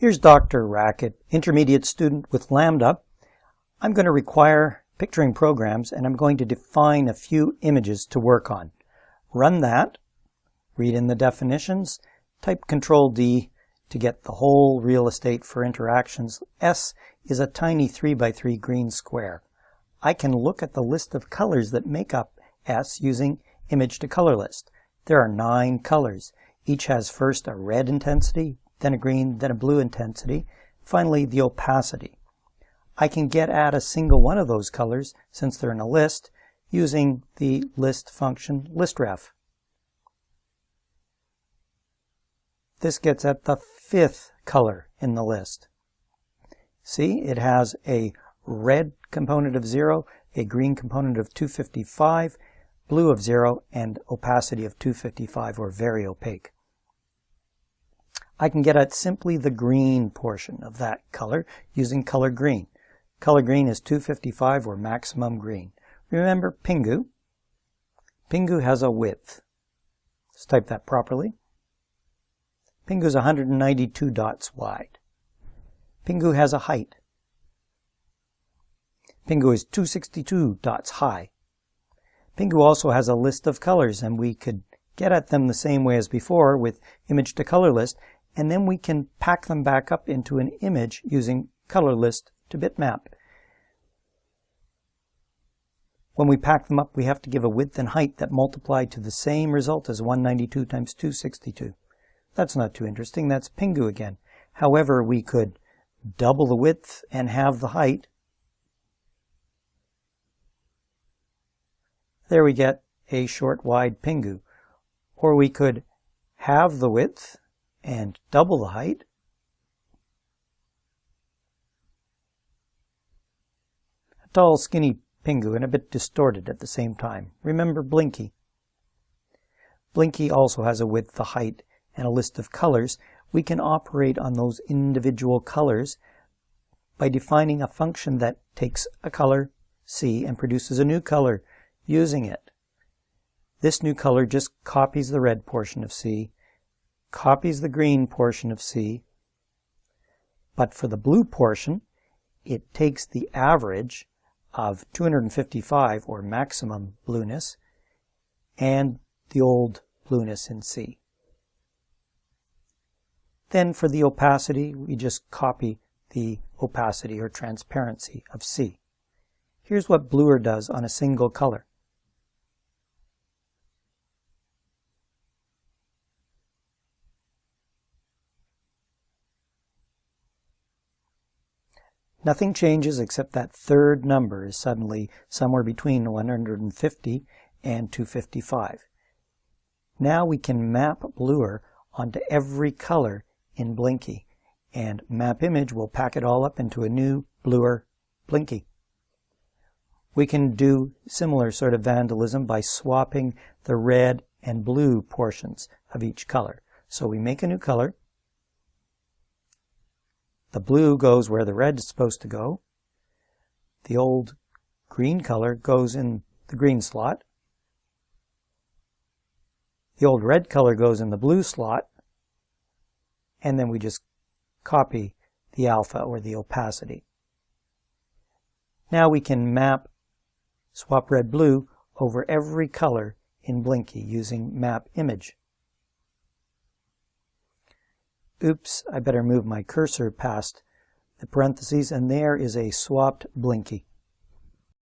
Here's DrRacket, intermediate student with Lambda. I'm going to require picturing programs and I'm going to define a few images to work on. Run that, read in the definitions, type Control D to get the whole real estate for interactions. S is a tiny 3 by 3 green square. I can look at the list of colors that make up S using image to color list. There are nine colors. Each has first a red intensity, then a green, then a blue intensity, finally the opacity. I can get at a single one of those colors, since they're in a list, using the list function listref. This gets at the fifth color in the list. See, it has a red component of 0, a green component of 255, blue of 0, and opacity of 255, or very opaque. I can get at simply the green portion of that color using color green. Color green is 255 or maximum green. Remember Pingu. Pingu has a width. Let's type that properly. Pingu is 192 dots wide. Pingu has a height. Pingu is 262 dots high. Pingu also has a list of colors and we could get at them the same way as before with image to color list and then we can pack them back up into an image using color list to bitmap. When we pack them up, we have to give a width and height that multiply to the same result as 192 times 262. That's not too interesting. That's Pingu again. However, we could double the width and have the height. There we get a short wide Pingu. Or we could have the width and double the height. A tall, skinny Pingu and a bit distorted at the same time. Remember Blinky. Blinky also has a width, a height, and a list of colors. We can operate on those individual colors by defining a function that takes a color, C, and produces a new color using it. This new color just copies the red portion of C copies the green portion of C, but for the blue portion, it takes the average of 255, or maximum blueness, and the old blueness in C. Then for the opacity, we just copy the opacity or transparency of C. Here's what Bluer does on a single color. Nothing changes except that third number is suddenly somewhere between 150 and 255. Now we can map Bluer onto every color in Blinky, and map image will pack it all up into a new Bluer Blinky. We can do similar sort of vandalism by swapping the red and blue portions of each color. So we make a new color, the blue goes where the red is supposed to go. The old green color goes in the green slot. The old red color goes in the blue slot. And then we just copy the alpha or the opacity. Now we can map swap red blue over every color in Blinky using map image. Oops, I better move my cursor past the parentheses, and there is a swapped Blinky.